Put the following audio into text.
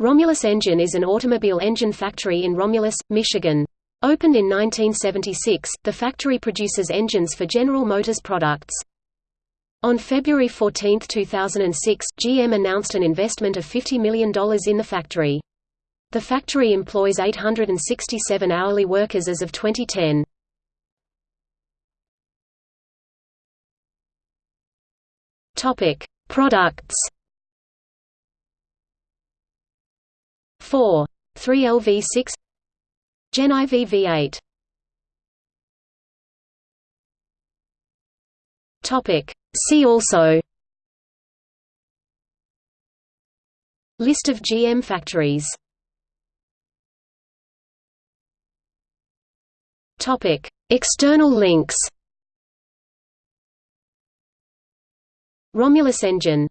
Romulus Engine is an automobile engine factory in Romulus, Michigan. Opened in 1976, the factory produces engines for General Motors products. On February 14, 2006, GM announced an investment of $50 million in the factory. The factory employs 867 hourly workers as of 2010. Topic: Products 4. 3 LV6 Gen IV V8 Topic See also. List of GM factories. Topic External links. Romulus engine